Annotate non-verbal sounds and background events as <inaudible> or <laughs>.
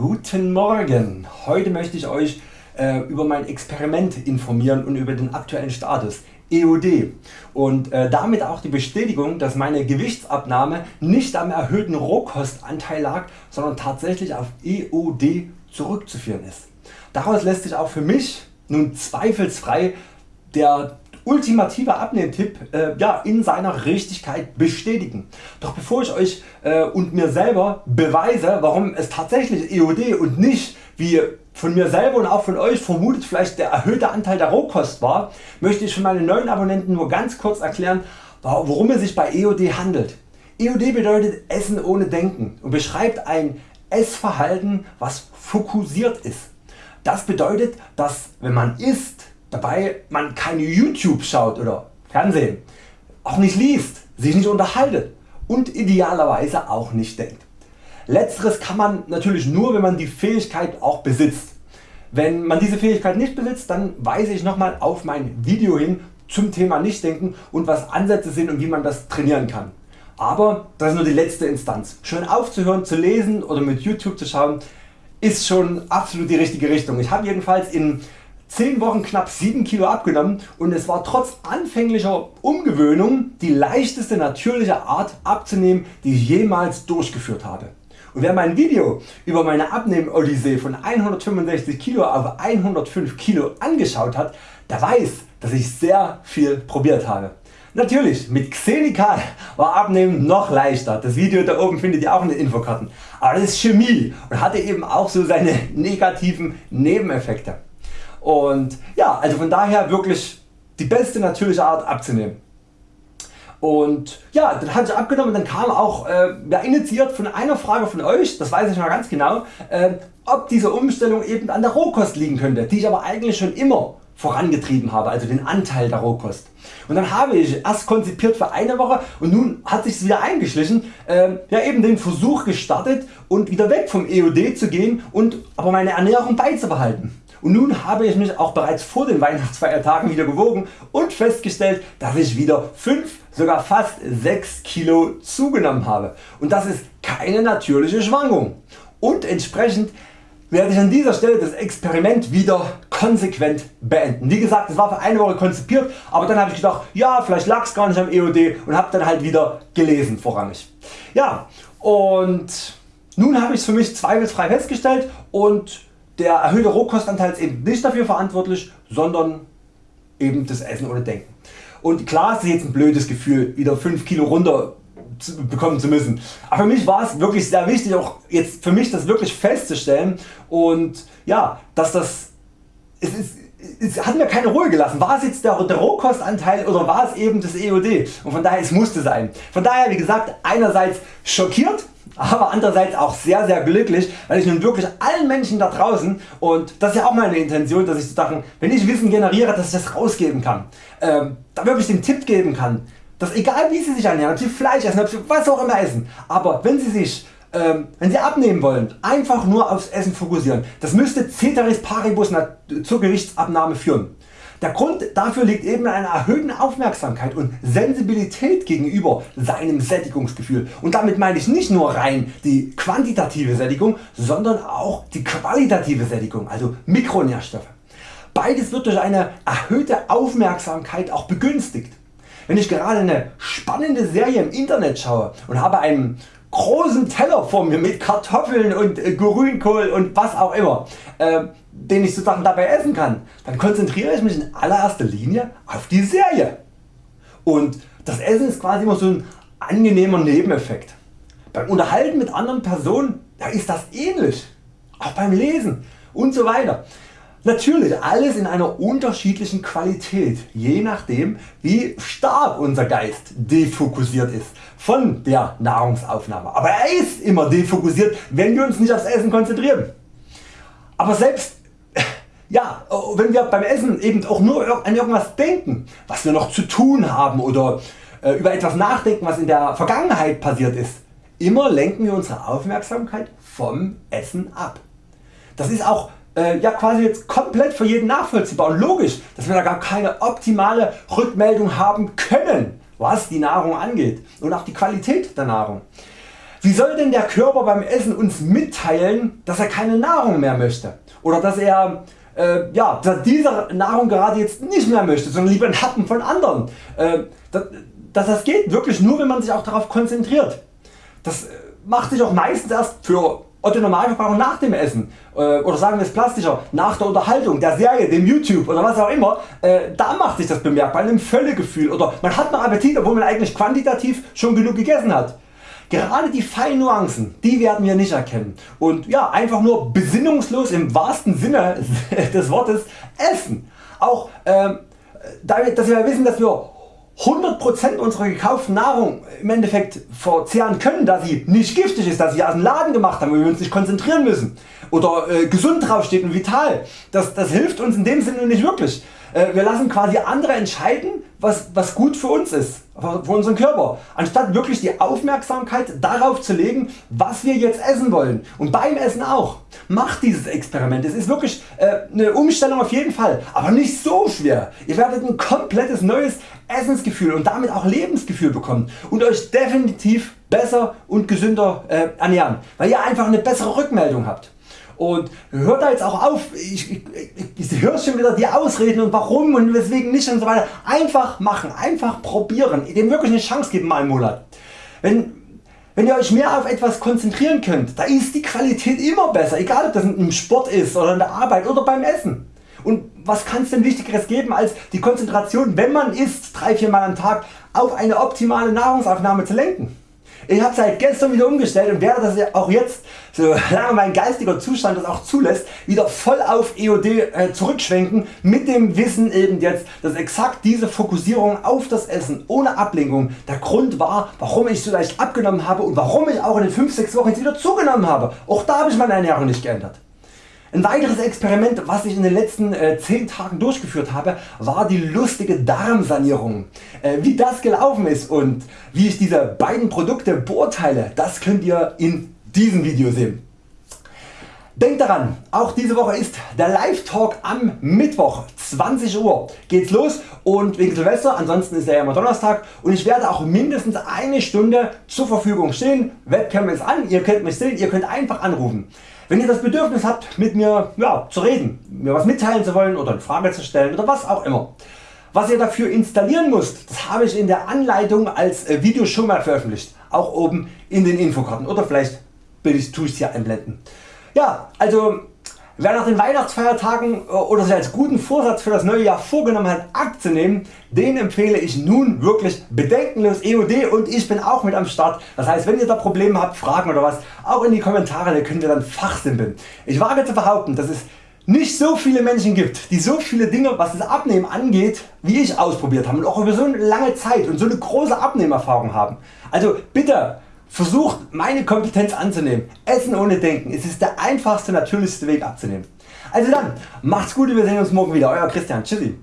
guten Morgen. Heute möchte ich Euch äh, über mein Experiment informieren und über den aktuellen Status EOD und äh, damit auch die Bestätigung dass meine Gewichtsabnahme nicht am erhöhten Rohkostanteil lag, sondern tatsächlich auf EOD zurückzuführen ist. Daraus lässt sich auch für mich nun zweifelsfrei der ultimative Abnehmtipp äh, ja, in seiner Richtigkeit bestätigen. Doch bevor ich Euch äh, und mir selber beweise warum es tatsächlich EOD und nicht wie von mir selber und auch von Euch vermutet vielleicht der erhöhte Anteil der Rohkost war, möchte ich für meine neuen Abonnenten nur ganz kurz erklären worum es sich bei EOD handelt. EOD bedeutet Essen ohne Denken und beschreibt ein Essverhalten was fokussiert ist. Das bedeutet dass wenn man isst dabei man keine YouTube schaut oder Fernsehen, auch nicht liest, sich nicht unterhaltet und idealerweise auch nicht denkt. Letzteres kann man natürlich nur wenn man die Fähigkeit auch besitzt. Wenn man diese Fähigkeit nicht besitzt, dann weise ich nochmal auf mein Video hin zum Thema Nichtdenken und was Ansätze sind und wie man das trainieren kann. Aber das ist nur die letzte Instanz. Schon aufzuhören zu lesen oder mit YouTube zu schauen ist schon absolut die richtige Richtung. Ich habe jedenfalls in 10 Wochen knapp 7 Kilo abgenommen und es war trotz anfänglicher Umgewöhnung die leichteste natürliche Art abzunehmen die ich jemals durchgeführt habe. Und wer mein Video über meine Abnehmen-Odyssee von 165 Kilo auf 105 Kilo angeschaut hat, der weiß dass ich sehr viel probiert habe. Natürlich mit Xenical war Abnehmen noch leichter, das Video da oben findet ihr auch in den Infokarten, aber das ist Chemie und hatte eben auch so seine <laughs> negativen Nebeneffekte. Und ja, also von daher wirklich die beste natürliche Art abzunehmen. Und ja, dann hatte ich abgenommen und dann kam auch äh, ja, initiiert von einer Frage von Euch, das weiß ich noch ganz genau, äh, ob diese Umstellung eben an der Rohkost liegen könnte, die ich aber eigentlich schon immer vorangetrieben habe, also den Anteil der Rohkost. Und dann habe ich erst konzipiert für eine Woche und nun hat sich wieder eingeschlichen, äh, ja eben den Versuch gestartet und wieder weg vom EOD zu gehen und aber meine Ernährung beizubehalten. Und nun habe ich mich auch bereits vor den Weihnachtsfeiertagen wieder gewogen und festgestellt dass ich wieder 5 sogar fast 6 Kilo zugenommen habe und das ist keine natürliche Schwankung und entsprechend werde ich an dieser Stelle das Experiment wieder konsequent beenden. Wie gesagt es war für eine Woche konzipiert, aber dann habe ich gedacht ja vielleicht lag es gar nicht am EOD und habe dann halt wieder gelesen vorrangig. Ja und nun habe ich es für mich zweifelsfrei festgestellt und der erhöhte Rohkostanteil ist eben nicht dafür verantwortlich, sondern eben das Essen ohne Denken. Und klar ist es jetzt ein blödes Gefühl wieder 5 Kilo runter bekommen zu müssen. Aber für mich war es wirklich sehr wichtig auch jetzt für mich das wirklich festzustellen und ja, dass das es, ist, es hat mir keine Ruhe gelassen. War es jetzt der Rohkostanteil oder war es eben das EOD? Und von daher es musste sein. Von daher wie gesagt einerseits schockiert aber andererseits auch sehr sehr glücklich, weil ich nun wirklich allen Menschen da draußen und das ist ja auch meine Intention, dass ich Sachen, wenn ich Wissen generiere, dass ich das rausgeben kann, ähm, da wirklich den Tipp geben kann, dass egal wie Sie sich ernähren, ob Sie Fleisch essen, ob Sie was auch immer essen, aber wenn Sie sich ähm, wenn Sie abnehmen wollen, einfach nur aufs Essen fokussieren. Das müsste Ceteris Paribus zur Gewichtsabnahme führen. Der Grund dafür liegt eben in einer erhöhten Aufmerksamkeit und Sensibilität gegenüber seinem Sättigungsgefühl und damit meine ich nicht nur rein die quantitative Sättigung, sondern auch die qualitative Sättigung, also Mikronährstoffe. Beides wird durch eine erhöhte Aufmerksamkeit auch begünstigt. Wenn ich gerade eine spannende Serie im Internet schaue und habe einen großen Teller vor mir mit Kartoffeln und äh, Grünkohl und was auch immer, äh, den ich sozusagen dabei essen kann, dann konzentriere ich mich in allererster Linie auf die Serie. Und das Essen ist quasi immer so ein angenehmer Nebeneffekt. Beim Unterhalten mit anderen Personen da ist das ähnlich, auch beim Lesen und so weiter. Natürlich alles in einer unterschiedlichen Qualität, je nachdem wie stark unser Geist defokussiert ist von der Nahrungsaufnahme. Aber er ist immer defokussiert, wenn wir uns nicht aufs Essen konzentrieren. Aber selbst <laughs> ja, wenn wir beim Essen eben auch nur an irgendwas denken, was wir noch zu tun haben oder äh, über etwas nachdenken, was in der Vergangenheit passiert ist, immer lenken wir unsere Aufmerksamkeit vom Essen ab. Das ist auch äh, ja quasi jetzt komplett für jeden nachvollziehbar und logisch, dass wir da gar keine optimale Rückmeldung haben können, was die Nahrung angeht und auch die Qualität der Nahrung. Wie soll denn der Körper beim Essen uns mitteilen dass er keine Nahrung mehr möchte oder dass er äh, ja, dass er diese Nahrung gerade jetzt nicht mehr möchte, sondern lieber einen Happen von anderen. Äh, dass, dass das geht wirklich nur wenn man sich auch darauf konzentriert. Das äh, macht sich auch meistens erst für Otto Normalverbraucher nach dem Essen äh, oder sagen wir es plastischer, nach der Unterhaltung, der Serie, dem YouTube oder was auch immer, äh, da macht sich das bemerkbar, in einem Völlegefühl oder man hat noch Appetit obwohl man eigentlich quantitativ schon genug gegessen hat. Gerade die feinen Nuancen, die werden wir nicht erkennen und ja, einfach nur besinnungslos im wahrsten Sinne <laughs> des Wortes essen. Auch äh, damit, dass wir wissen, dass wir 100% unserer gekauften Nahrung im Endeffekt verzehren können, da sie nicht giftig ist, dass sie aus dem Laden gemacht haben, wo wir uns nicht konzentrieren müssen oder äh, gesund draufsteht und vital. Das, das hilft uns in dem Sinne nicht wirklich. Äh, wir lassen quasi andere entscheiden was, was gut für uns ist, für unseren Körper, anstatt wirklich die Aufmerksamkeit darauf zu legen was wir jetzt essen wollen und beim Essen auch. Macht dieses Experiment, es ist wirklich äh, eine Umstellung auf jeden Fall, aber nicht so schwer. Ihr werdet ein komplettes neues Essensgefühl und damit auch Lebensgefühl bekommen und Euch definitiv besser und gesünder äh, ernähren, weil ihr einfach eine bessere Rückmeldung habt. Und hört da jetzt auch auf, ich, ich, ich höre schon wieder die Ausreden und warum und weswegen nicht und so weiter. Einfach machen, einfach probieren, dem wirklich eine Chance geben mal im Monat. Wenn, wenn ihr Euch mehr auf etwas konzentrieren könnt, da ist die Qualität immer besser, egal ob das im Sport ist oder in der Arbeit oder beim Essen. Und was kann es denn wichtigeres geben als die Konzentration wenn man isst 3-4 Mal am Tag auf eine optimale Nahrungsaufnahme zu lenken. Ich habe seit gestern wieder umgestellt und werde das auch jetzt, solange <laughs> mein geistiger Zustand das auch zulässt, wieder voll auf EOD äh, zurückschwenken mit dem Wissen eben jetzt, dass exakt diese Fokussierung auf das Essen ohne Ablenkung der Grund war, warum ich so leicht abgenommen habe und warum ich auch in den 5-6 Wochen jetzt wieder zugenommen habe. Auch da habe ich meine Ernährung nicht geändert. Ein weiteres Experiment was ich in den letzten äh, 10 Tagen durchgeführt habe war die lustige Darmsanierung. Äh, wie das gelaufen ist und wie ich diese beiden Produkte beurteile das könnt ihr in diesem Video sehen. Denkt daran, auch diese Woche ist der Live Talk am Mittwoch 20 Uhr geht's los und wegen Silvester, ansonsten ist er ja immer Donnerstag und ich werde auch mindestens eine Stunde zur Verfügung stehen. Webcam ist an, ihr könnt mich sehen, ihr könnt einfach anrufen. Wenn ihr das Bedürfnis habt mit mir ja, zu reden, mir was mitteilen zu wollen oder eine Frage zu stellen oder was auch immer. Was ihr dafür installieren müsst, das habe ich in der Anleitung als äh, Video schon mal veröffentlicht, auch oben in den Infokarten oder vielleicht tue ich es hier einblenden. Ja, also Wer nach den Weihnachtsfeiertagen äh, oder sich als guten Vorsatz für das neue Jahr vorgenommen hat abzunehmen, den empfehle ich nun wirklich bedenkenlos EOD und ich bin auch mit am Start. Das heißt wenn ihr da Probleme habt, Fragen oder was, auch in die Kommentare, da können wir dann fachsimpeln. Ich wage zu behaupten, dass es nicht so viele Menschen gibt, die so viele Dinge was das Abnehmen angeht wie ich ausprobiert haben und auch über so eine lange Zeit und so eine große Abnehmerfahrung haben. Also bitte Versucht meine Kompetenz anzunehmen. Essen ohne Denken. Es ist der einfachste natürlichste Weg abzunehmen. Also dann, macht's gut und wir sehen uns morgen wieder. Euer Christian. Tschüssi.